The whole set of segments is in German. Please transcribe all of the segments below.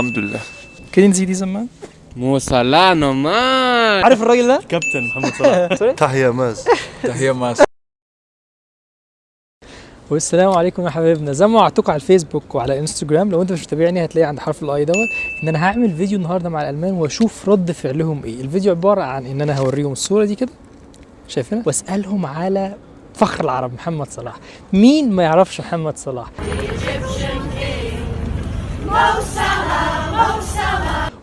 Alhamdulillah. Kennen Sie diesen Mann? Mo Salah normal. عارف الراجل ده؟ كابتن محمد صلاح Tahia Mas. تحية ماس والسلام عليكم يا حبايبنا زي ما وعدتكم على الفيسبوك وعلى إنستجرام لو أنت مش متابعني هتلاقي عند حرف الاي دوت إن أنا هعمل فيديو النهارده مع الألمان وأشوف رد فعلهم إيه الفيديو عبارة عن إن أنا هوريهم الصورة دي كده شايفينها وأسألهم على فخر العرب محمد صلاح مين ما يعرفش محمد صلاح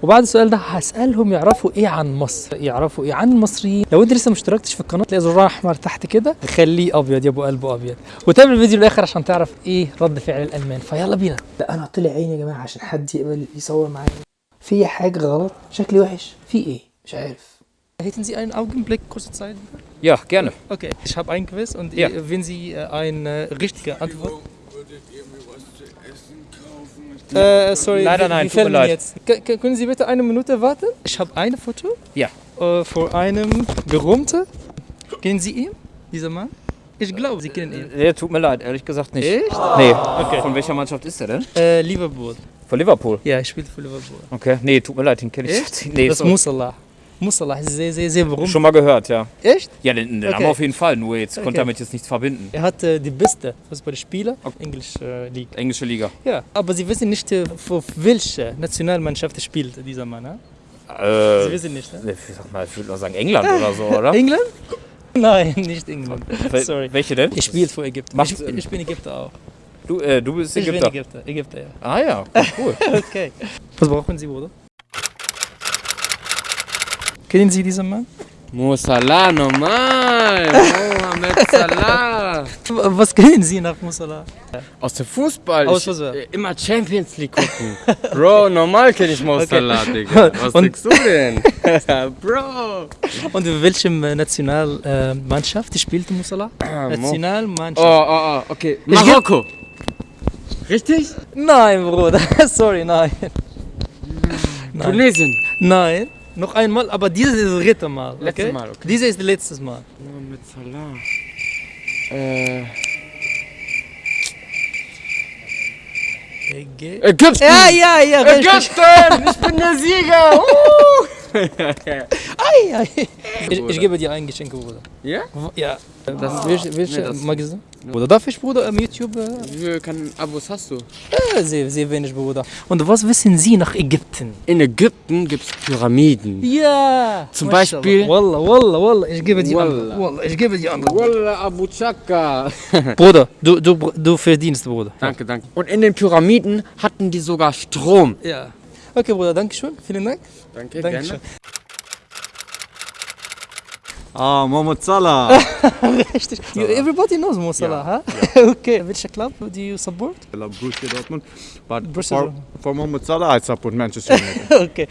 وبعد السؤال ده هسألهم يعرفوا إيه عن مصر يعرفوا إيه عن المصريين. لو أنت لسه ما اشتركتش في القناة تلاقي زرار أحمر تحت كده خليه أبيض يا ابو قلبه أبيض. وتابع الفيديو للآخر عشان تعرف إيه رد فعل الألمان. فيلا بينا. لا أنا طلع عيني يا جماعة عشان حد يقبل يصور معايا. في حاجة غلط؟ شكلي وحش. في إيه؟ مش عارف. Hätten Sie einen Augenblick. Kurze Zeit? Ja, gerne. Okay, ich habe ein Quiz und Ja. wenn Sie äh, eine richtige Antwort Äh, sorry, Leider nein, tut mir leid. Jetzt. K können Sie bitte eine Minute warten? Ich habe ein Foto Ja. äh, vor einem Berühmten. Kennen Sie ihn, dieser Mann? Ich glaube, Sie kennen ihn. Nee, tut mir leid, ehrlich gesagt nicht. Echt? Nee. Okay. Von welcher Mannschaft ist er denn? Äh, Liverpool. Von Liverpool. Ja, er spielt für Liverpool. Okay. Nee, tut mir leid, den kenne ich Echt? Nee, das so- muss Allah. Ist sehr, sehr berühmt. Schon mal gehört, ja. Echt? Ja, den, den Okay. haben wir auf jeden Fall, nur jetzt Okay. konnte damit jetzt nichts verbinden. Er hat äh, die beste Fußballspieler auf Englisch äh, League. Englische Liga. Ja, aber Sie wissen nicht, äh, für welche Nationalmannschaft spielt dieser Mann. Ne? Äh, Sie wissen nicht, ne? ich sag mal, ich würde mal sagen England oder so, oder? England? Nein, nicht England. Sorry. Welche denn? Ich spiele für Ägypten. Macht Ich, ich bin Ägypter auch. Du, äh, du bist Ich Ägypter. bin Ägypter. Ägypter, ja. Ah ja, okay, cool. Okay. Was brauchen Sie, Bruder? Kennen Sie diesen Mann? Mo Salah normal. Mohamed Salah. Was kennen Sie nach Musala? Aus dem Fußball. Aus Ich- Fußball. äh, Immer Champions League gucken. Bro, normal kenne ich Mo Okay. Salah, Digga. Was Und- denkst du denn? Bro. Und in welcher Nationalmannschaft spielt Musala? Mo- Nationalmannschaft. Oh, oh, oh, okay. Ich Marokko. Richtig? Nein, Bruder. Sorry, nein. Nein. Tunesien. Nein. Noch einmal, aber dieses ist das dritte Mal. Okay? Letztes Mal, okay. Dieses ist das letzte Mal. Mohamed Salah. Äh, Ägy- Ägypten. Ja, ja, ja. Ägypten. Ich bin der Sieger. Ei. Ich, ich gebe dir ein Geschenk, Bruder. Ja? Ja. Das welche, welche nee, das- Magazin? Bruder, darf ich, Bruder, am YouTube? Äh, Wie viele Abos hast du? äh, sehr, sehr wenig, Bruder. Und was wissen Sie nach Ägypten? In Ägypten gibt es Pyramiden. Ja. Zum. Beispiel- Wallah, wallah, wallah. Ich gebe dir Wallah. Wallah, ich gebe dir Antwort. Wallah Abu Chaka. Bruder, du, du, du verdienst, Bruder. Danke, danke. Und in den Pyramiden hatten die sogar Strom. Ja. Okay, Bruder, danke schön. Vielen Dank. Danke, Danke schön. Ah, Mohamed Salah. Everybody knows Mo Salah, yeah, huh? Yeah. okay. Which club do you support? I love Borussia Dortmund, but Borussia for, Dortmund. for Mohamed Salah, I support Manchester United. okay.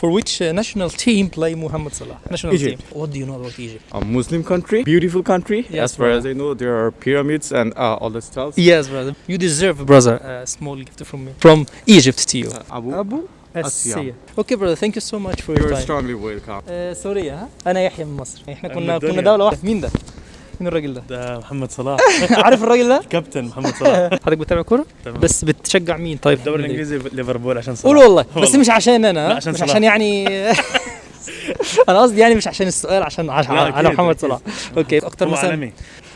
For which uh, national team play Muhammad Salah? National Egypt. team. What do you know about Egypt? a Muslim country beautiful country Yes, as far brother. as I know there are pyramids and uh, all the stuff Yes, brother. You deserve, brother, a small gift from me. From Egypt to you. Abu Abu Asya. Asya. Okay, brother. Thank you so much for your you're time. strongly welcome آه، سوريا ها انا يحيى من مصر احنا كنا من الدنيا. كنا دوله واحده مين ده مين الراجل ده؟ ده محمد صلاح. عارف الراجل ده؟ كابتن محمد صلاح. حضرتك بتتابع كورة. بس بتشجع مين؟ طيب الدوري في؟ الإنجليزي ليفربول عشان صلاح. قول والله. بس. مش عشان أنا عشان مش. عشان يعني أنا قصدي يعني مش عشان السؤال عشان على محمد. صلاح. أوكي أكتر هو مثلا عالمي.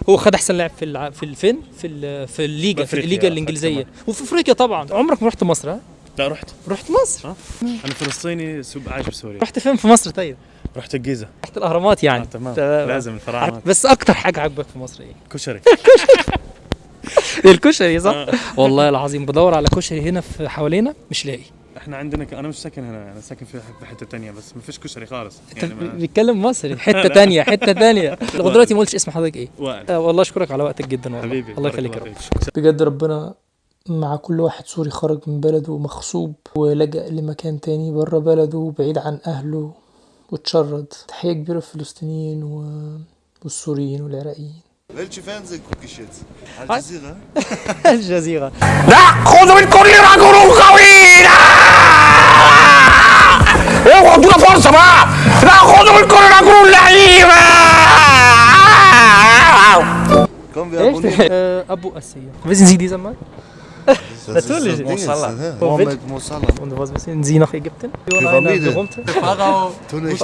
هو خد أحسن لاعب في الع... في الفين؟ في ال... في الليجا في الليجا الإنجليزية. وفي أفريقيا طبعا. عمرك ما رحت مصر ها؟ لا رحت. رحت مصر. أنا فلسطيني عايش بسوريا رحت فين في مصر طيب؟ رحت الجيزه رحت الأهرامات يعني. آه تمام. تمام. لازم الفراعنة. بس أكتر حاجة عجبك في مصر إيه؟ كشري. الكشري صح؟ آه. والله العظيم بدور على كشري هنا في حوالينا مش لاقي. إحنا عندنا ك... أنا مش ساكن هنا أنا ساكن في حتة تانية بس ما فيش كشري خالص. يعني ما... بيتكلم مصري. حتة تانية حتة تانية. لغاية دلوقتي ما قلتش اسم حضرتك إيه. آه والله أشكرك على وقتك جدا والله. حبيبي الله يخليك يا رب. بجد ربنا مع كل واحد سوري خرج من بلده مغصوب ولجأ لمكان تاني بره بلده بعيد عن أهله. وتشرد تحية كبيرة للفلسطينيين والسوريين والعراقيين. الجزيرة الجزيرة لا خذوا من كل رجل قويل اوه ادونا فرصة بقى! لا خذوا من كل رجل لعيبة إيش ابو اسيا بس نزيد يزمك Das Natürlich. ist ja. Mohammed Mosallah. Und was wissen Sie nach Ägypten? Pyramide. berühmte? Tunecht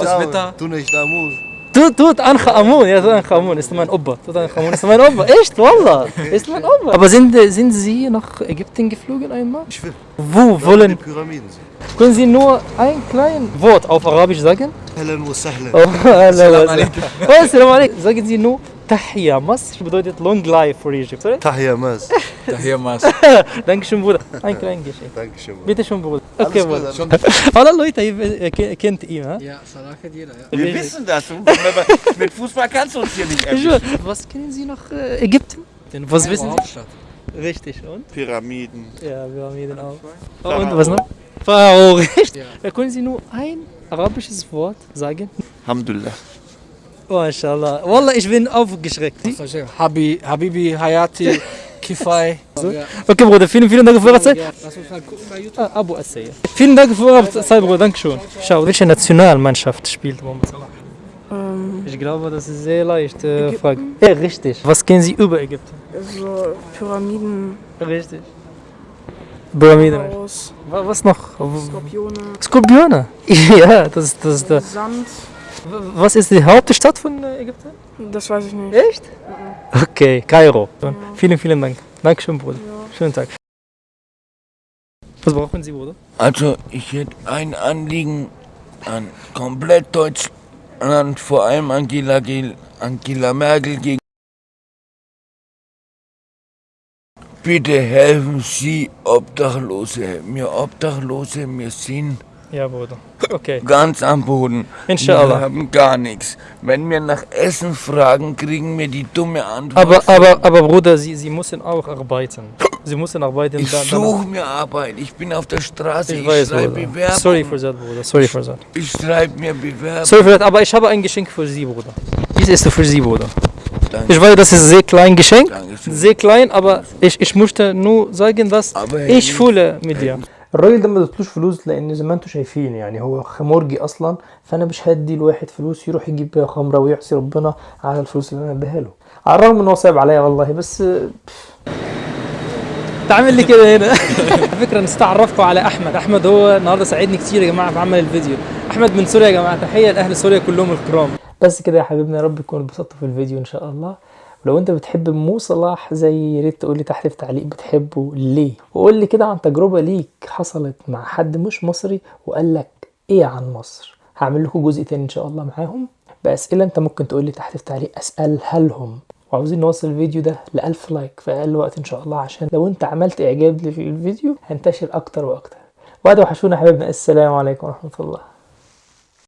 Tunecht Amur. Tut, tut Ancha Amun, ja, tut Ancha Amun, ist mein Opa. Tut Ancha Amun, ist mein Opa. Echt, Wallah, ist mein Opa. Aber sind, sind Sie nach Ägypten geflogen einmal? Ich will. Wo Die wollen, Pyramiden sind. können Sie nur ein kleines Wort auf Arabisch sagen? Ahlan wa sahlan. Oh, Salam alaikum. Oh, Salam alaikum. Sagen Sie nur Tahia, Masr bedeutet Long Life for Egypt. Sorry? Tahia Mas. Dankeschön, Bruder. Ein kleines Geschenk. Dankeschön. Mann. Bitte schön, Bruder. Okay, Bruder. Alle Leute äh, kennt ihn? Ja, Salah kennt jeder, ja. Wir wissen das. Mit Fußball kannst du uns hier nicht Ich erwischen. Was kennen Sie nach äh, Ägypten? Denn Was wissen Sie? Hauptstadt. Richtig, und? Pyramiden. Ja, Pyramiden auch. Und was noch? Pharao, richtig. Ja. Können Sie nur ein arabisches Wort sagen? Alhamdulillah. MashaAllah. Wallah, ich bin aufgeschreckt. Habi, Habibi, Hayati, Kifai. So? Okay, Bruder, vielen, vielen Dank für Ihre Zeit. Lass uns mal gucken bei YouTube. Ah, Abu Assaya. Vielen Dank für Ihre Zeit, Bruder. Dankeschön. Schau, welche Nationalmannschaft spielt Mohamed Salah? Ich glaube, das ist sehr leicht. Äh, Frage. Ja, richtig. Was kennen Sie über Ägypten? So Pyramiden, Richtig. Pyramiden. Was noch? Skorpione, Skorpione. Ja, das, ist- das der. Sand. Was ist die Hauptstadt von äh, Ägypten? Das weiß ich nicht. Echt? Okay, Kairo. Vielen, vielen Dank. Dankeschön, Bruder. Schönen Tag. Was brauchen Sie, Bruder? Also, ich hätte ein Anliegen an komplett Deutschland, vor allem Angela, Gel- Angela Merkel gegen. Bitte helfen Sie Obdachlose. Wir Obdachlose, wir sind Ja, Bruder. Okay. ganz am Boden. Wir Inshallah. haben gar nichts. Wenn wir nach Essen fragen, kriegen wir die dumme Antwort. Aber, aber, aber Bruder, Sie, Sie müssen auch arbeiten. Sie müssen arbeiten. ich suche mir Arbeit. Ich bin auf der Straße. Ich Ich, weiß, schreibe Bruder. Bewerbung. Sorry for that, Bruder. Sorry for that. Ich schreibe mir Bewerbung. Sorry for that, aber ich habe ein Geschenk für Sie, Bruder. Dies ist für Sie, Bruder. Danke. Ich weiß, das ist sehr klein Geschenk. Dankeschön. Sehr klein, aber ich, ich möchte nur sagen, dass Aber ich fühle mit dir. الراجل ده ما ادتلوش فلوس لأن زي ما أنتم شايفين يعني هو خمرجي أصلا فانا مش هدي لواحد فلوس يروح يجيب بيها خمرة ويعصي ربنا على الفلوس اللي أنا اديها له. على الرغم ان هو صعب عليا والله بس تعمل لي كده هنا. على فكرة نسيت اعرفكم على أحمد. أحمد هو النهارده ساعدني كتير يا جماعة في عمل الفيديو. أحمد من سوريا يا جماعة. تحية لأهل سوريا كلهم الكرام. بس كده يا حبيبنا يا رب تكونوا اتبسطتوا في الفيديو إن شاء الله. ولو انت بتحب مو صلاح زي يا ريت تقول لي تحت في تعليق بتحبه ليه؟ وقول لي كده عن تجربة ليك حصلت مع حد مش مصري وقال لك إيه عن مصر. هعمل لكم جزء تاني إن شاء الله معاهم. بأسئلة انت ممكن تقول لي تحت في تعليق أسألها لهم. وعاوزين نوصل الفيديو ده ل 1000 لايك في أقل وقت إن شاء الله عشان لو انت عملت إعجاب للفيديو هنتشر أكتر وأكتر. وبعد وحشونا يا حبايبنا السلام عليكم ورحمة الله.